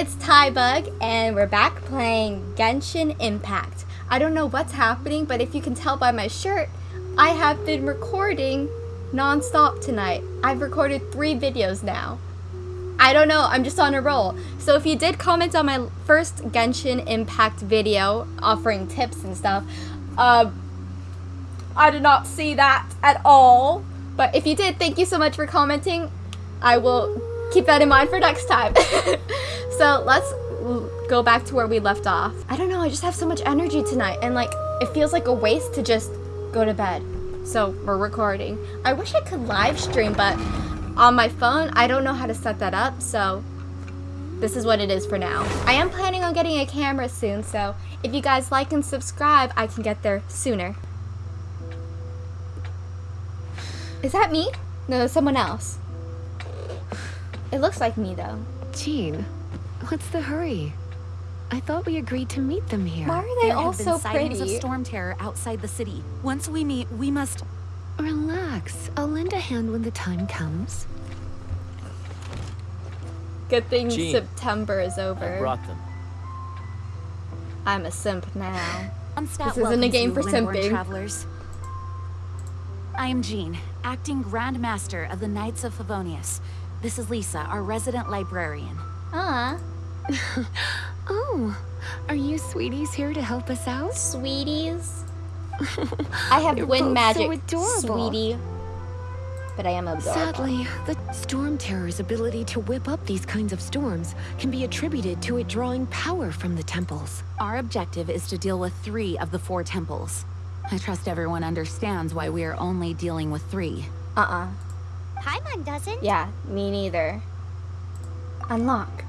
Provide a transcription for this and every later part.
it's Tybug, and we're back playing Genshin Impact. I don't know what's happening, but if you can tell by my shirt, I have been recording non-stop tonight. I've recorded three videos now. I don't know, I'm just on a roll. So if you did comment on my first Genshin Impact video offering tips and stuff, uh, I did not see that at all. But if you did, thank you so much for commenting. I will keep that in mind for next time. so let's go back to where we left off. I don't know, I just have so much energy tonight and like it feels like a waste to just go to bed. So we're recording. I wish I could live stream, but on my phone, I don't know how to set that up, so this is what it is for now. I am planning on getting a camera soon, so if you guys like and subscribe, I can get there sooner. Is that me? No, someone else. It looks like me, though. Jean, what's the hurry? I thought we agreed to meet them here. Why are they there all have been so sightings pretty? of storm terror outside the city. Once we meet, we must... Relax. I'll lend a hand when the time comes. Good thing Jean, September is over. I brought them. I'm a simp now. Unstat This isn't a game for Lindborn simping. travelers. I am Jean, acting Grand Master of the Knights of Favonius. This is Lisa, our resident librarian. Ah, Oh, are you sweeties here to help us out? sweeties. I have You're wind both so magic, adorable. sweetie. But I am adorable. Sadly, the Storm Terror's ability to whip up these kinds of storms can be attributed to it drawing power from the temples. Our objective is to deal with three of the four temples. I trust everyone understands why we are only dealing with three. Uh-uh. Paimon doesn't. Yeah, me neither. Unlock.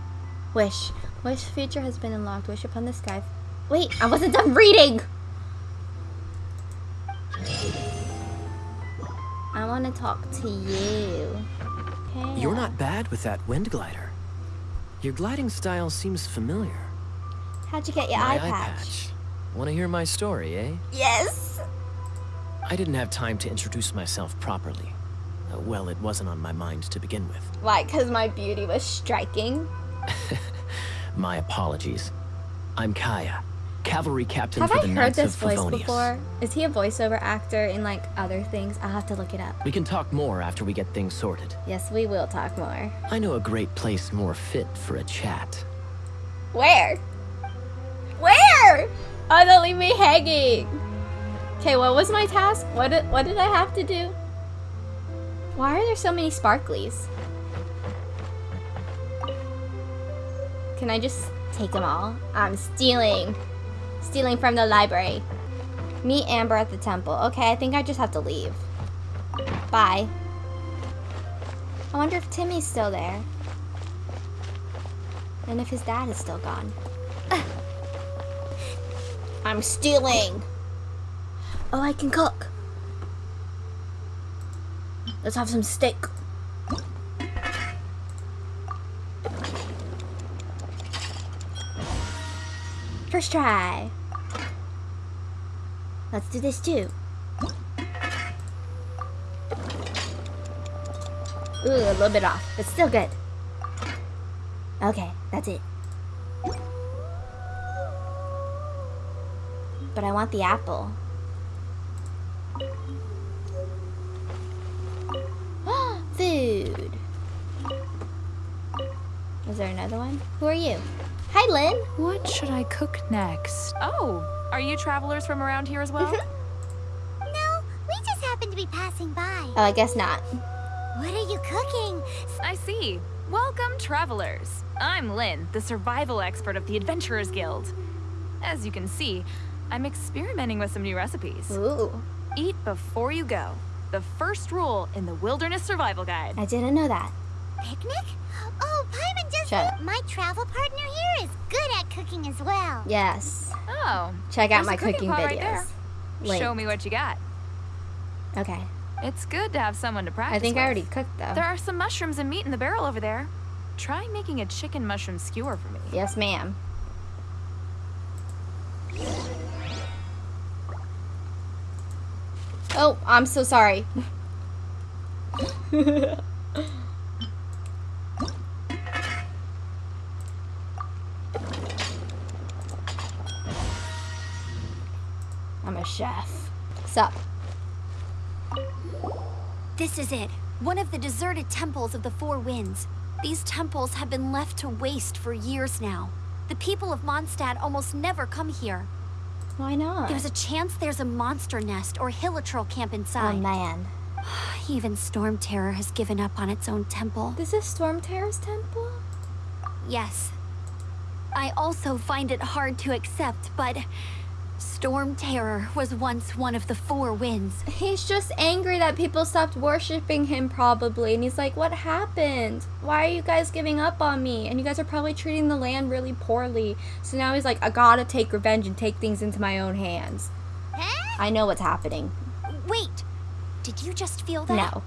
Wish. Wish feature has been unlocked. Wish upon the sky. Wait, I wasn't done reading! I want to talk to you. Okay. You're not bad with that wind glider. Your gliding style seems familiar. How'd you get your my eye patch? Want to hear my story, eh? Yes! I didn't have time to introduce myself properly. Uh, well, it wasn't on my mind to begin with. Why, because my beauty was striking? My apologies. I'm Kaeya, cavalry captain Have for I the heard this voice Favonius. before? Is he a voiceover actor in like other things? I'll have to look it up. We can talk more after we get things sorted. Yes, we will talk more. I know a great place more fit for a chat. Where? Where? Oh, don't leave me hanging. Okay, what was my task? What did, what did I have to do? Why are there so many sparklies? Can I just take them all? I'm stealing. Stealing from the library. Meet Amber at the temple. Okay, I think I just have to leave. Bye. I wonder if Timmy's still there. And if his dad is still gone. I'm stealing. Oh, I can cook. Let's have some steak. First try. Let's do this too. Ooh, a little bit off, but still good. Okay, that's it. But I want the apple. There another one? Who are you? Hi, Lynn. What should I cook next? Oh, are you travelers from around here as well? Mm-hmm. No, we just happened to be passing by. Oh, I guess not. What are you cooking? I see. Welcome, travelers. I'm Lynn, the survival expert of the Adventurers Guild. As you can see, I'm experimenting with some new recipes. Ooh, Eat before you go. The first rule in the Wilderness Survival Guide. I didn't know that. Picnic? Oh, Paimon does Shut up. Oh, my travel partner here is good at cooking as well. Yes. Oh, Check out my cooking cooking videos. right there. Show me what you got. Okay. It's good to have someone to practice I think I already cooked though. There are some mushrooms and meat in the barrel over there. Try making a chicken mushroom skewer for me. Yes, ma'am. Oh, I'm so sorry. chef. Sup? This is it. One of the deserted temples of the Four Winds. These temples have been left to waste for years now. The people of Mondstadt almost never come here. Why not? There's a chance there's a monster nest or hilichurl camp inside. oh man. Even Storm Terror has given up on its own temple. This is Storm Terror's temple? Yes. I also find it hard to accept, but Storm Terror was once one of the Four Winds. He's just angry that people stopped worshipping him, probably. And he's like, What happened? Why are you guys giving up on me? And you guys are probably treating the land really poorly. So now he's like, I gotta take revenge and take things into my own hands. Huh? I know what's happening. Wait, did you just feel that? No,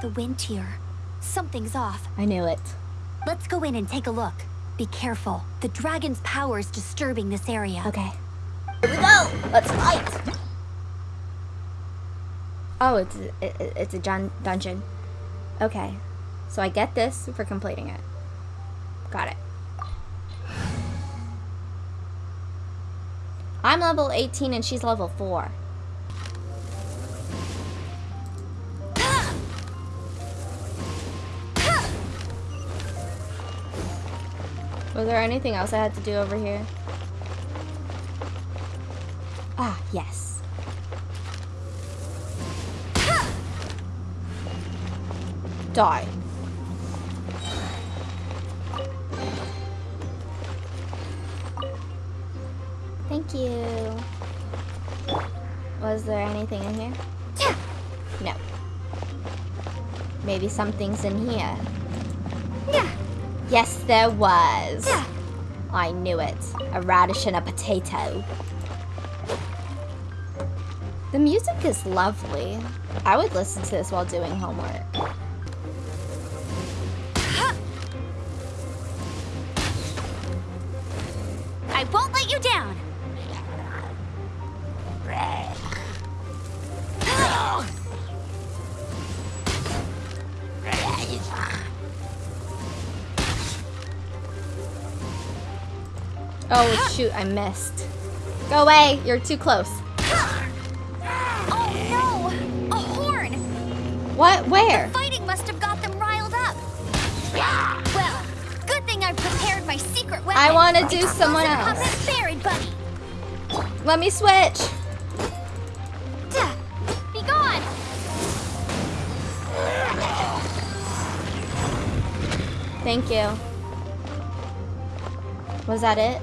The wind here. Something's off. I knew it. Let's go in and take a look. Be careful. The dragon's power is disturbing this area. Okay. Here we go! Let's fight! Oh, it's it, it- it's a dun- dungeon. Okay. So I get this for completing it. Got it. I'm level 18 and she's level 4. Was there anything else I had to do over here? Ah, yes. Die. Thank you. Was there anything in here? Yeah. No. Maybe something's in here. Yeah. Yes, there was. Yeah. I knew it. A radish and a potato. The music is lovely. I would listen to this while doing homework. I won't let you down. Oh shoot, I missed. Go away, you're too close. What? Where? The Fighting must have got them riled up. Well, good thing I prepared my secret weapon. I want to do someone else. Buried buddy. Let me switch. Be gone. Thank you. Was that it?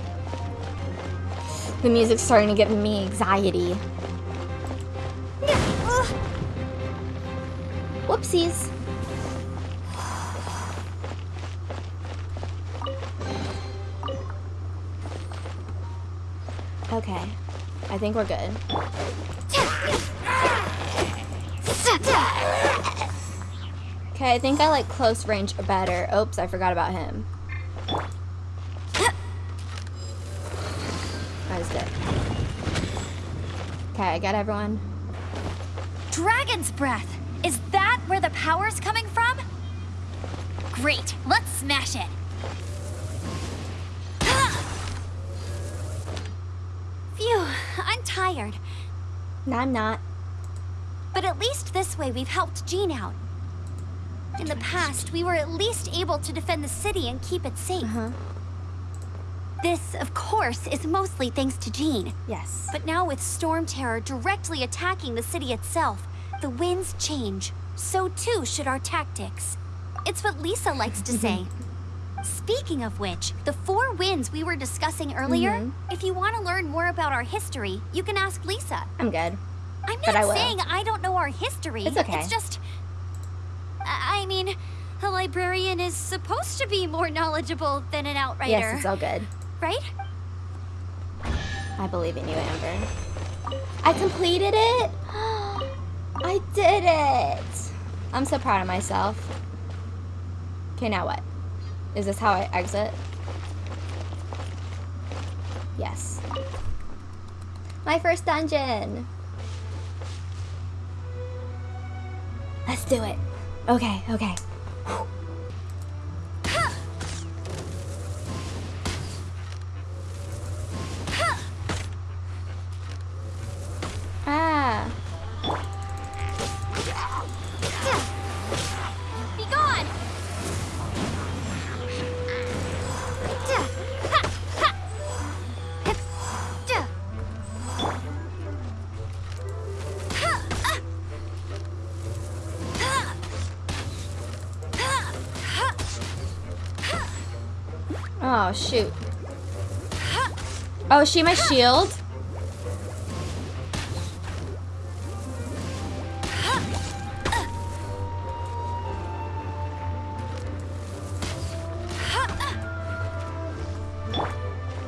The music's starting to give me anxiety. Whoopsies. Okay. I think we're good. Okay, I think I like close range better. Oops, I forgot about him. That was good. Okay, I got everyone. Dragon's breath. Is that where the power's coming from? Great. Let's smash it. Phew, I'm tired. No, I'm not. But at least this way we've helped Jean out. In the past, we were at least able to defend the city and keep it safe. Uh-huh. This, of course, is mostly thanks to Jean. Yes. But now with Storm Terror directly attacking the city itself, the winds change. So too should our tactics. It's what Lisa likes to say. Speaking of which, the four winds we were discussing earlier, Mhm. if you want to learn more about our history, you can ask Lisa. I'm good. I'm not I saying I don't know our history. It's okay. It's just. I I mean, a librarian is supposed to be more knowledgeable than an outrider, Yes, it's all good. right? I believe in you, Amber. I completed it! I did it! I'm so proud of myself. Okay, now what? Is this how I exit? Yes. My first dungeon! Let's do it. Okay, okay. Oh, shoot. Oh, is she my shield?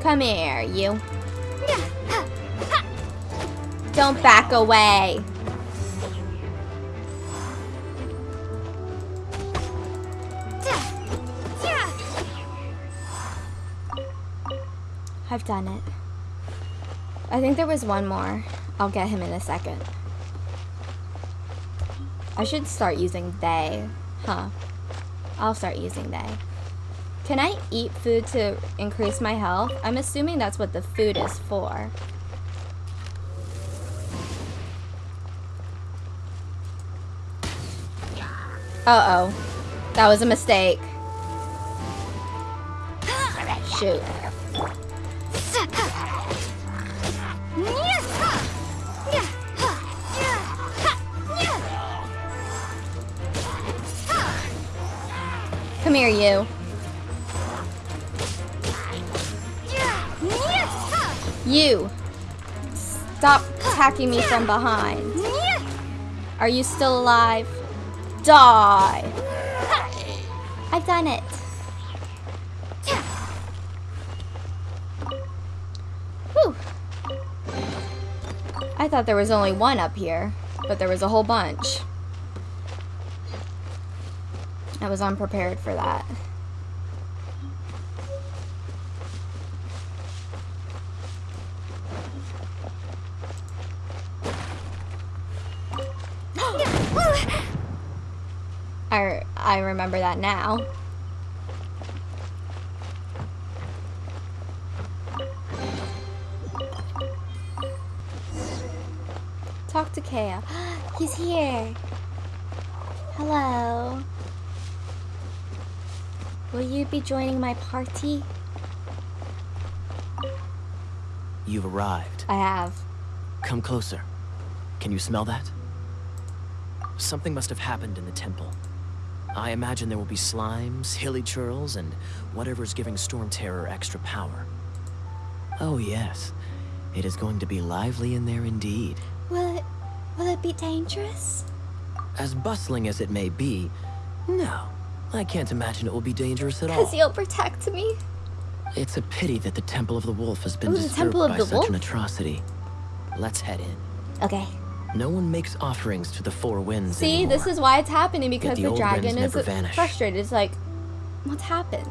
Come here, you. Don't back away. I've done it. I think there was one more. I'll get him in a second. I should start using they. Huh. I'll start using they. Can I eat food to increase my health? I'm assuming that's what the food is for. Uh-oh. That was a mistake. Shoot. Come here, you. You. Stop attacking me from behind. Are you still alive? Die. I've done it. Whew. I thought there was only one up here, but there was a whole bunch. I was unprepared for that. I, I remember that now. Talk to Kaeya. He's here. Hello. Will you be joining my party? You've arrived. I have. Come closer. Can you smell that? Something must have happened in the temple. I imagine there will be slimes, hilichurls, and whatever's giving Storm Terror extra power. Oh yes, it is going to be lively in there indeed. Will it, will it be dangerous? As bustling as it may be, no, I can't imagine it will be dangerous at all. Because you'll protect me? It's a pity that the Temple of the Wolf has been Ooh, disturbed by such Wolf? an atrocity. Let's head in. Okay. No one makes offerings to the Four Winds See, anymore. this is why it's happening because the the, dragon is vanish. frustrated. It's like, what's happened?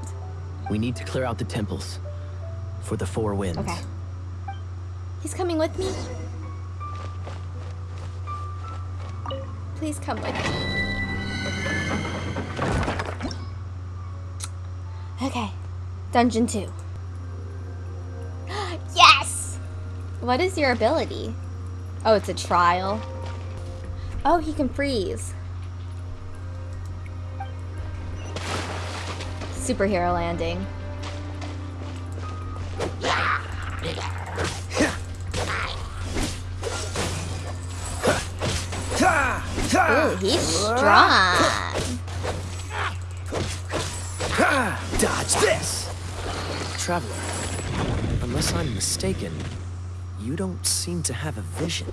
We need to clear out the temples. For the Four Winds. Okay. He's coming with me? Please come with me. Okay. Dungeon 2. yes! What is your ability? Oh, it's a trial. Oh, he can freeze. Superhero landing. Ooh, he's strong. Dodge this! Traveler, unless I'm mistaken, you don't seem to have a vision.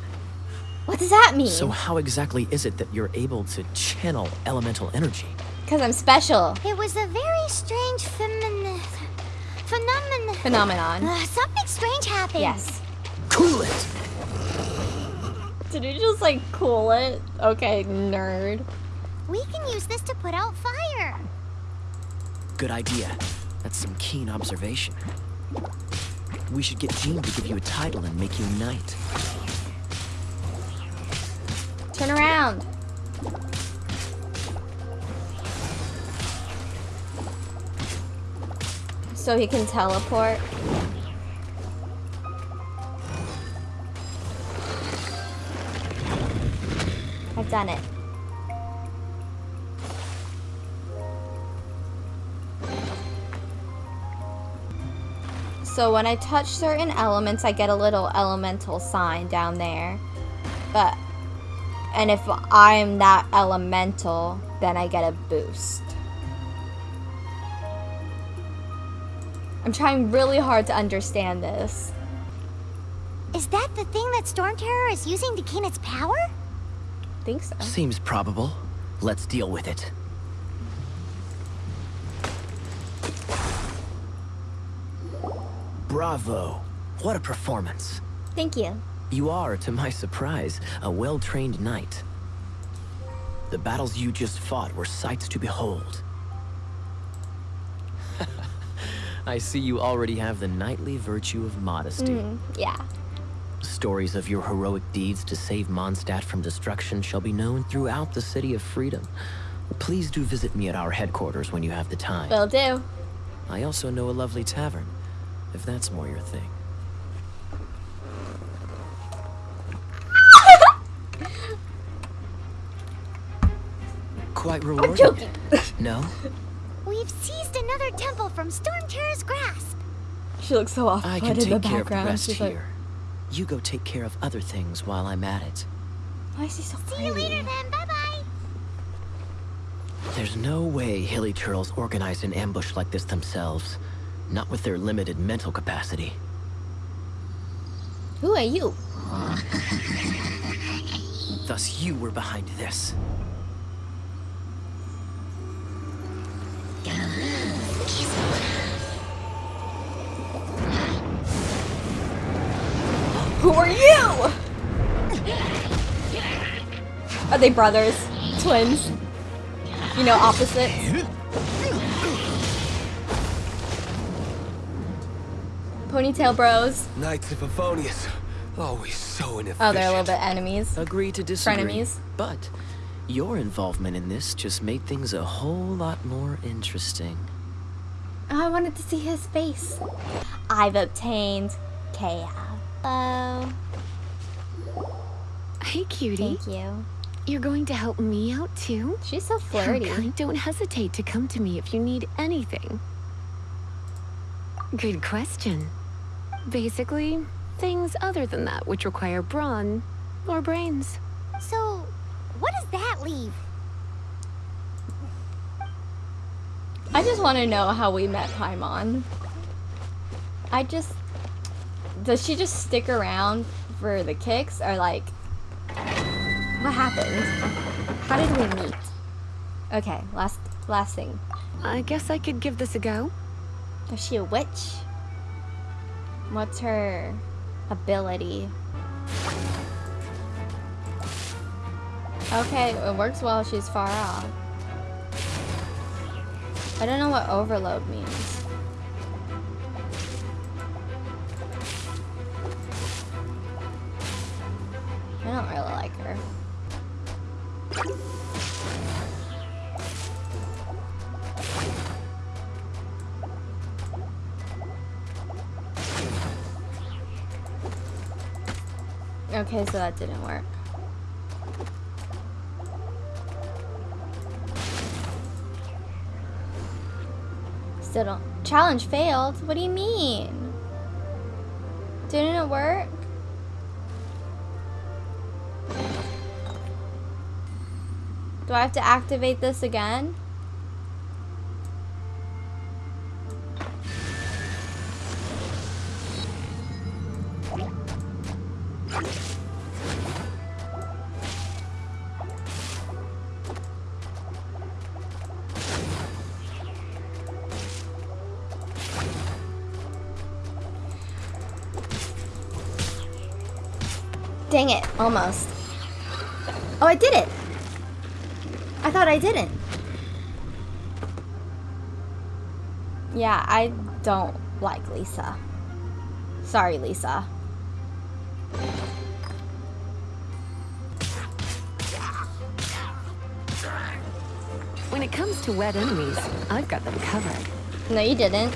What does that mean? So how exactly is it that you're able to channel elemental energy? Because I'm special. It was a very strange femin... phenomenon. Phenomenon. Uh, something strange happened. Yes. Cool it! Did you just like cool it? Okay, nerd. We can use this to put out fire. Good idea. That's some keen observation. We should get Jean to give you a title and make you a knight. Turn around. So he can teleport. I've done it. So when I touch certain elements, I get a little elemental sign down there. But, and if I'm that elemental, then I get a boost. I'm trying really hard to understand this. Is that the thing that Storm Terror is using to gain its power? think so. Seems probable. Let's deal with it. Bravo! What a performance. Thank you. You are, to my surprise, a well-trained knight. The battles you just fought were sights to behold. I see you already have the knightly virtue of modesty. Mm, yeah. Stories of your heroic deeds to save Mondstadt from destruction shall be known throughout the City of Freedom. Please do visit me at our headquarters when you have the time. Will do. I also know a lovely tavern, if that's more your thing. Quite rewarding. I'm joking. No? We've seized another temple from Storm Terror's grasp. She looks so off I can in the take care of the rest She's here. like, You go take care of other things while I'm at it. why is he so See you later then. Bye bye. There's no way Hilichurls organized an ambush like this themselves. Not with their limited mental capacity. Who are you? Thus you were behind this. Who are you? Are they brothers? Twins? You know, opposites? Ponytail bros. Knights of Favonius. Always so inefficient. Oh, they're a little bit enemies. Agree to disagree. Frenemies. But your involvement in this just made things a whole lot more interesting. Oh, I wanted to see his face. I've obtained Kaeya. Hello. Hey, cutie. Thank you. You're going to help me out too? She's so How flirty. kind. Don't hesitate to come to me if you need anything. Good question. Basically, things other than that which require brawn or brains. So, what does that leave? I just want to know how we met Paimon. I just... Does she just stick around for the kicks? Or like... What happened? How did we meet? Okay, last last thing. I guess I could give this a go. Is she a witch? What's her ability? Okay, it works well she's far off. I don't know what overload means. I don't really like her. Okay, so that didn't work. Still don't. Challenge failed? What do you mean? Didn't it work? Do I have to activate this again? Dang it, almost. Oh, I did it! I thought I didn't. Yeah, I don't like Lisa. Sorry, Lisa. When it comes to wet enemies, I've got them covered. No, you didn't.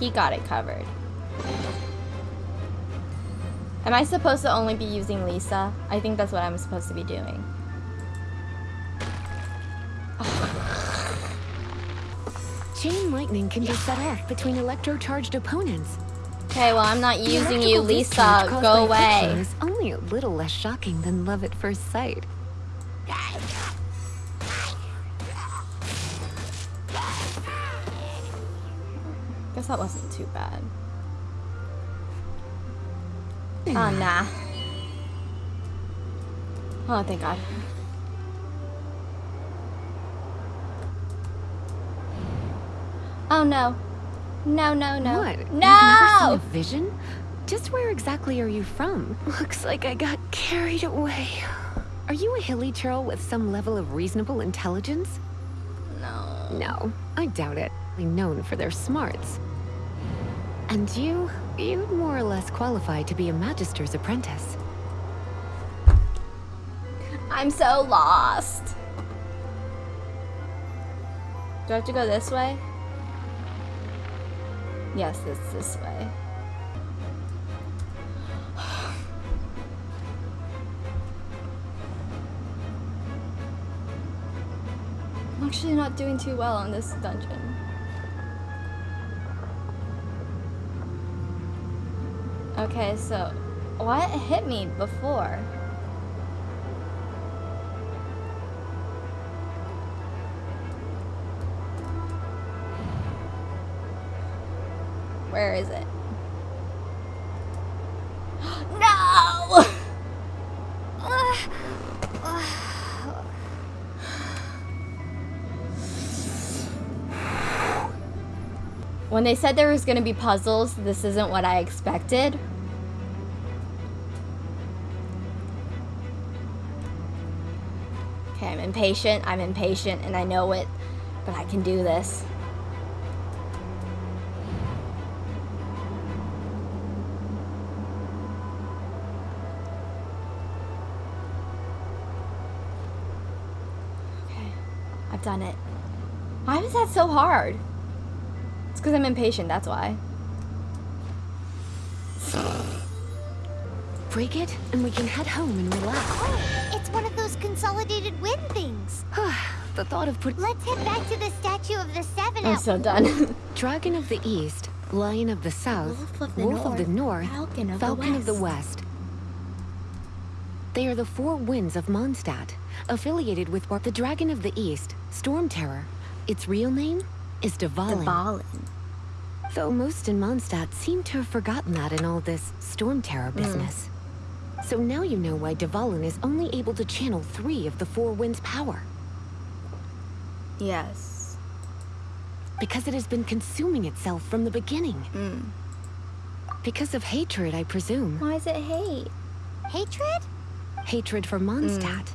He got it covered. Am I supposed to only be using Lisa? I think that's what I'm supposed to be doing. Chain lightning can be set off between electro-charged opponents. Okay, well, I'm not The using you, Lisa. Go away. is only a little less shocking than love at first sight. Guess that wasn't too bad. Oh, hmm. nah. Oh, thank God. Oh, no. No, no, no. What? You've never seen No! a vision? Just where exactly are you from? Looks like I got carried away. Are you a hilichurl with some level of reasonable intelligence? No. No, I doubt it. Known for their smarts. And you? You'd more or less qualify to be a Magister's apprentice. I'm so lost. Do I have to go this way? Yes, it's this way. I'm actually not doing too well on this dungeon. Okay, so what hit me before? Where is it? no! when they said there was going to be puzzles, this isn't what I expected. Impatient. I'm impatient and I know it, but I can do this. Okay, I've done it. Why was that so hard? It's because I'm impatient, that's why. Break it, and we can head home and relax. Oh, it's one of those consolidated wind things. the thought of put Let's head back to the statue of the seven I'm so done. Dragon of the East, Lion of the South, Wolf of the Wolf of the North, Falcon of the Falcon of the West. They are the four winds of Mondstadt, affiliated with what the Dragon of the East, Storm Terror. Its real name is Dvalin. Dvalin. Though most in Mondstadt seem to have forgotten that in all this Storm Terror business. Hmm. So now you know why Dvalin is only able to channel three of the four winds' power. Yes. Because it has been consuming itself from the beginning. Mm. Because of hatred, I presume. Why is it hate? Hatred? Hatred for Mondstadt.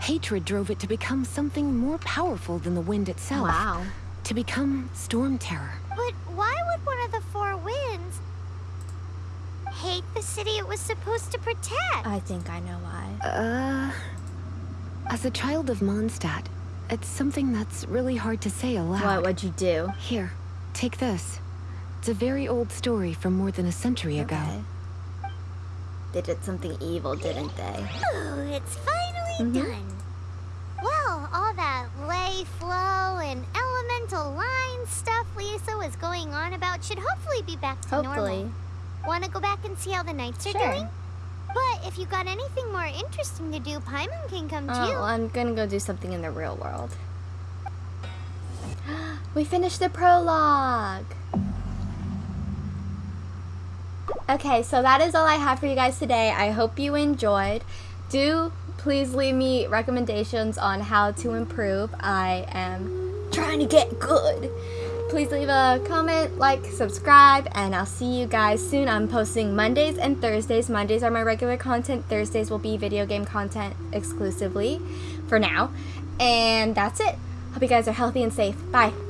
Hatred drove it to become something more powerful than the wind itself. Wow. To become Storm Terror. But why would one of the four winds hate the city it was supposed to protect? I think I know why. Uh... As a child of Mondstadt, it's something that's really hard to say aloud. What would you do? Here, take this. It's a very old story from more than a century ago. Okay. They did something evil, didn't they? Oh, it's finally Mhm. done. Well, all that lay, flow, and elemental line stuff Lisa was going on about should hopefully be back to Hopefully. normal. Want to go back and see how the knights are Sure. doing? But if you got anything more interesting to do, Paimon can come Oh, too. well, I'm gonna go do something in the real world. we finished the prologue! Okay, so that is all I have for you guys today. I hope you enjoyed. Do please leave me recommendations on how to improve. I am trying to get good. Please leave a comment, like, subscribe, and I'll see you guys soon. I'm posting Mondays and Thursdays. Mondays are my regular content. Thursdays will be video game content exclusively for now. And that's it. Hope you guys are healthy and safe. Bye.